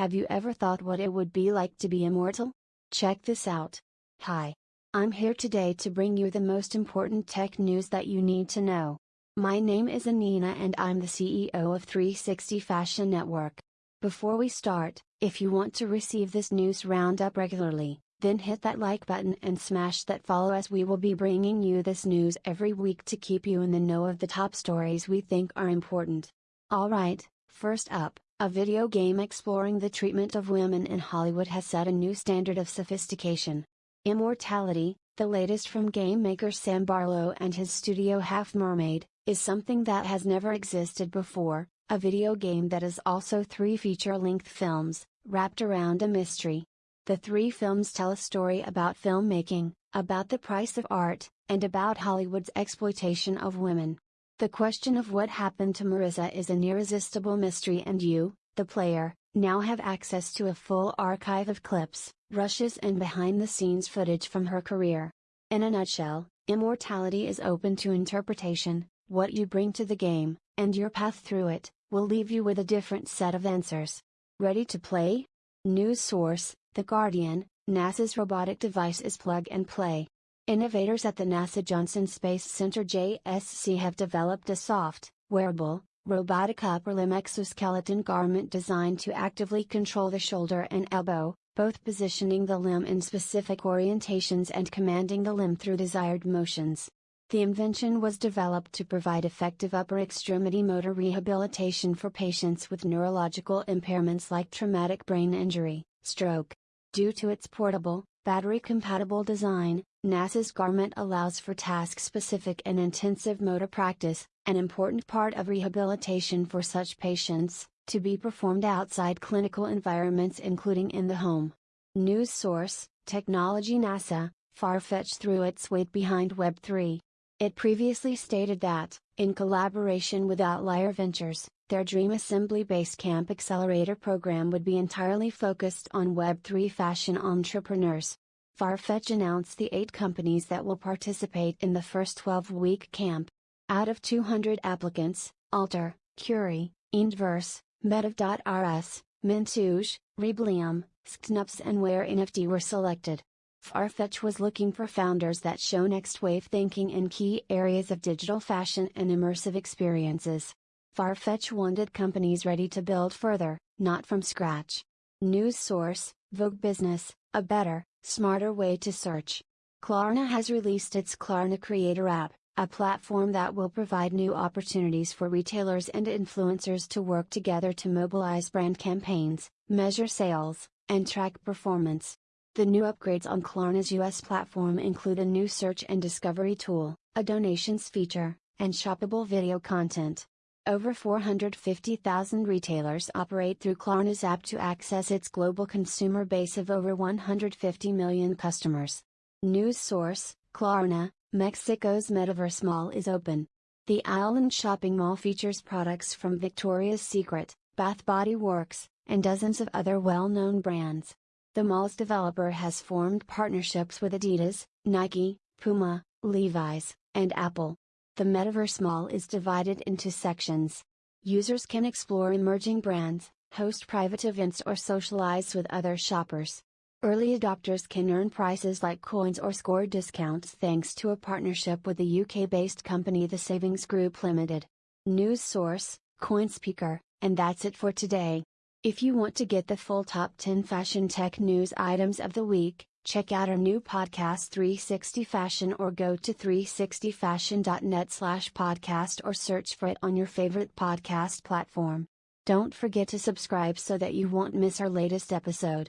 Have you ever thought what it would be like to be immortal? Check this out. Hi. I'm here today to bring you the most important tech news that you need to know. My name is Anina and I'm the CEO of 360 Fashion Network. Before we start, if you want to receive this news roundup regularly, then hit that like button and smash that follow as we will be bringing you this news every week to keep you in the know of the top stories we think are important. Alright, first up, a video game exploring the treatment of women in Hollywood has set a new standard of sophistication. Immortality, the latest from game maker Sam Barlow and his studio Half Mermaid, is something that has never existed before, a video game that is also three feature length films, wrapped around a mystery. The three films tell a story about filmmaking, about the price of art, and about Hollywood's exploitation of women. The question of what happened to Marissa is an irresistible mystery, and you, the player, now have access to a full archive of clips, rushes, and behind the scenes footage from her career. In a nutshell, immortality is open to interpretation, what you bring to the game, and your path through it, will leave you with a different set of answers. Ready to play? News source the Guardian, NASA's robotic device is plug and play. Innovators at the NASA Johnson Space Center JSC have developed a soft, wearable, robotic upper limb exoskeleton garment designed to actively control the shoulder and elbow, both positioning the limb in specific orientations and commanding the limb through desired motions. The invention was developed to provide effective upper extremity motor rehabilitation for patients with neurological impairments like traumatic brain injury, stroke, Due to its portable, battery-compatible design, NASA's garment allows for task-specific and intensive motor practice, an important part of rehabilitation for such patients, to be performed outside clinical environments including in the home. News source, Technology NASA, Farfetch threw its weight behind Web3. It previously stated that, in collaboration with Outlier Ventures, their Dream Assembly Basecamp Accelerator program would be entirely focused on Web3 fashion entrepreneurs. Farfetch announced the eight companies that will participate in the first 12 week camp. Out of 200 applicants, Alter, Curie, Inverse, Metav.rs, Mintouche, Reblium, Sknups, and Where NFT were selected. Farfetch was looking for founders that show next wave thinking in key areas of digital fashion and immersive experiences. Farfetch wanted companies ready to build further, not from scratch. News source Vogue Business, a better, smarter way to search. Klarna has released its Klarna Creator app, a platform that will provide new opportunities for retailers and influencers to work together to mobilize brand campaigns, measure sales, and track performance. The new upgrades on Klarna's US platform include a new search and discovery tool, a donations feature, and shoppable video content. Over 450,000 retailers operate through Klarna's app to access its global consumer base of over 150 million customers. News source Klarna, Mexico's Metaverse Mall is open. The island shopping mall features products from Victoria's Secret, Bath Body Works, and dozens of other well known brands. The mall's developer has formed partnerships with Adidas, Nike, Puma, Levi's, and Apple. The Metaverse Mall is divided into sections. Users can explore emerging brands, host private events, or socialize with other shoppers. Early adopters can earn prices like coins or score discounts thanks to a partnership with the UK based company The Savings Group Limited. News source CoinSpeaker, and that's it for today. If you want to get the full top 10 fashion tech news items of the week, Check out our new podcast 360 Fashion or go to 360fashion.net slash podcast or search for it on your favorite podcast platform. Don't forget to subscribe so that you won't miss our latest episode.